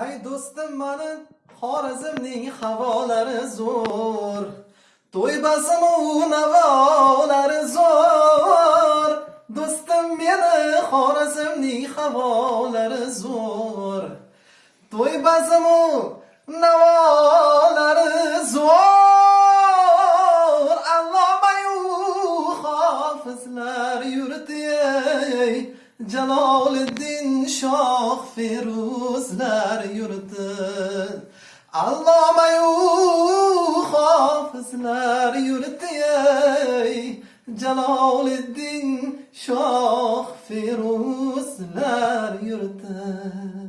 hay do'stim mani xorazmning havolari zo'r. To'ybasimu navolari zo'r. Do'stim meni xorazmning havolari zo'r. To'ybasimu navolari zo'r. Allomayu hofizlar yurti ey Jaloliddin shoh feruzlar. kezar yurtin allomayu xofizlar yurti ey jaloliddin shoh firuslar yurti